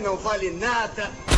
não vale nada.